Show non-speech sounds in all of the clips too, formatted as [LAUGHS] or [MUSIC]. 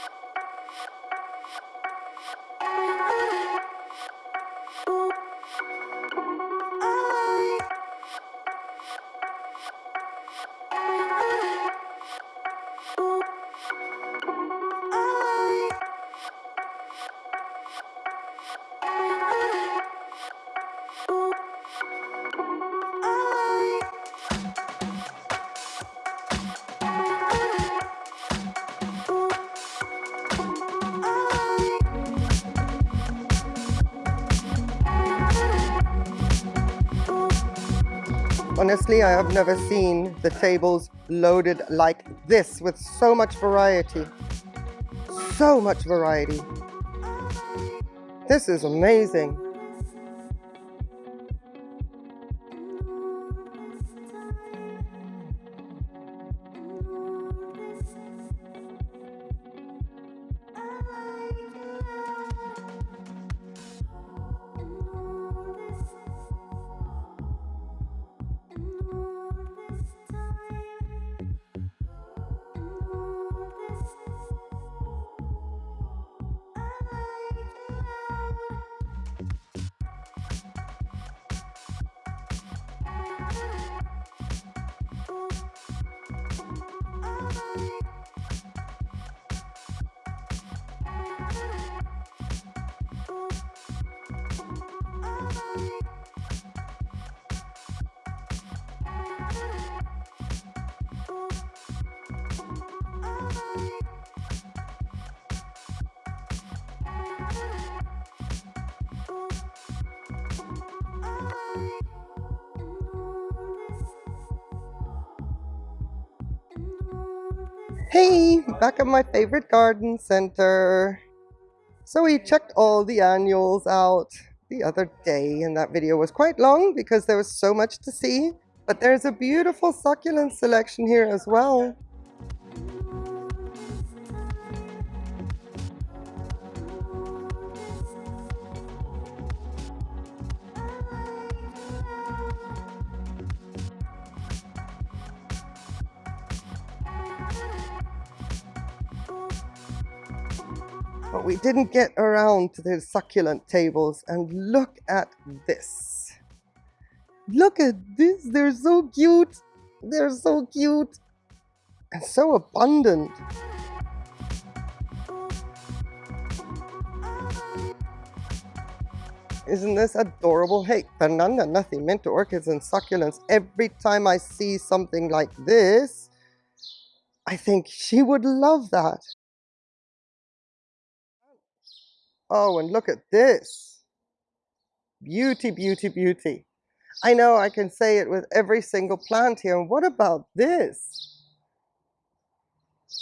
Thank you. Honestly, I have never seen the tables loaded like this with so much variety. So much variety. This is amazing. you Hey, back at my favorite garden center. So we checked all the annuals out the other day and that video was quite long because there was so much to see. But there's a beautiful succulent selection here as well. But we didn't get around to the succulent tables and look at this. Look at this, they're so cute. They're so cute and so abundant. Isn't this adorable? Hey, Fernanda Nacimiento Orchids and Succulents. Every time I see something like this, I think she would love that. Oh, and look at this. Beauty, beauty, beauty. I know I can say it with every single plant here. And what about this?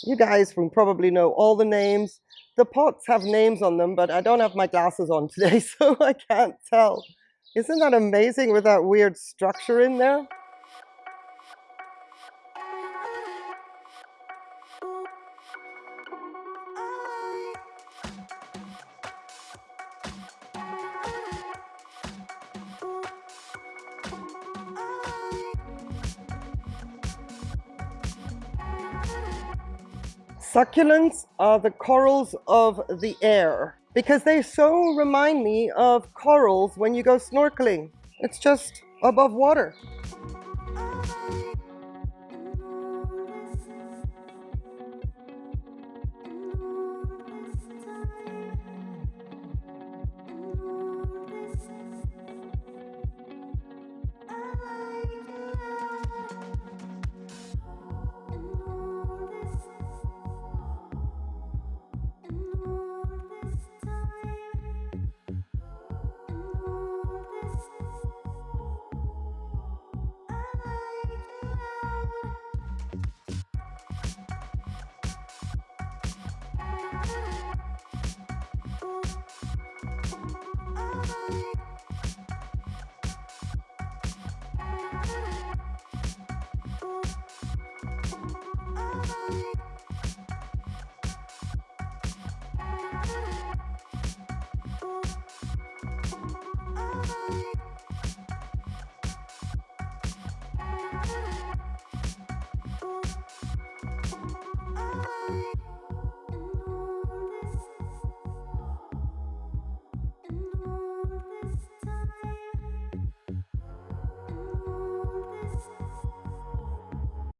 You guys will probably know all the names. The pots have names on them, but I don't have my glasses on today, [LAUGHS] so I can't tell. Isn't that amazing with that weird structure in there? Succulents are the corals of the air because they so remind me of corals when you go snorkeling. It's just above water.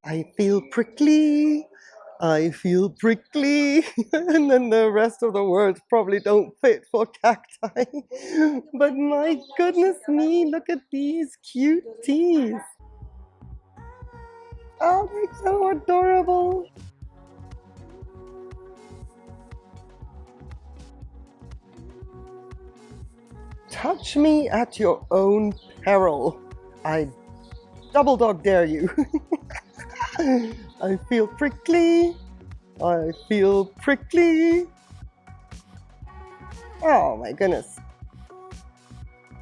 I feel prickly. I feel prickly. [LAUGHS] and then the rest of the words probably don't fit for cacti. [LAUGHS] but my goodness me, look at these cuties. Oh, they're so adorable. Touch me at your own peril. I double dog dare you. [LAUGHS] I feel prickly. I feel prickly. Oh my goodness.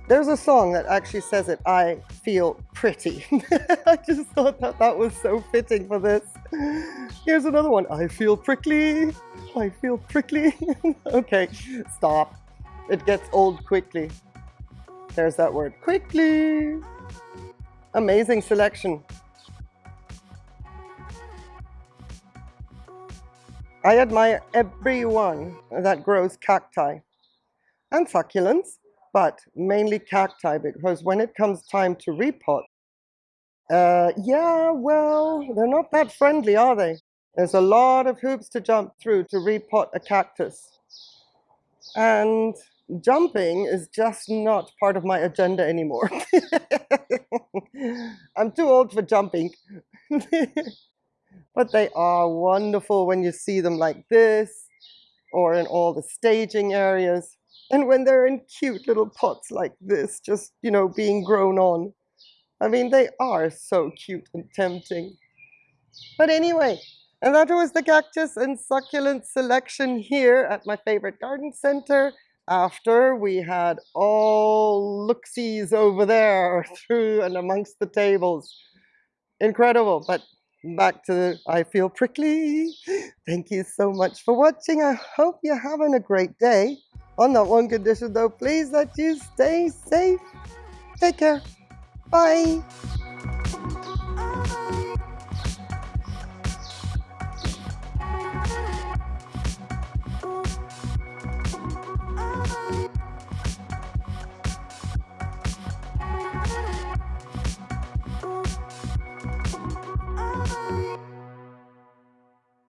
There's a song that actually says it, I feel pretty. [LAUGHS] I just thought that that was so fitting for this. Here's another one, I feel prickly. I feel prickly. [LAUGHS] okay, stop. It gets old quickly. There's that word, quickly. Amazing selection. I admire everyone that grows cacti and succulents, but mainly cacti because when it comes time to repot, uh, yeah, well, they're not that friendly, are they? There's a lot of hoops to jump through to repot a cactus. And jumping is just not part of my agenda anymore. [LAUGHS] I'm too old for jumping. [LAUGHS] but they are wonderful when you see them like this or in all the staging areas. And when they're in cute little pots like this, just, you know, being grown on. I mean, they are so cute and tempting. But anyway, and that was the cactus and succulent selection here at my favorite garden center after we had all looksies over there [LAUGHS] through and amongst the tables. Incredible, but back to I feel prickly. Thank you so much for watching. I hope you're having a great day. On that one condition though, please that you stay safe. Take care. Bye.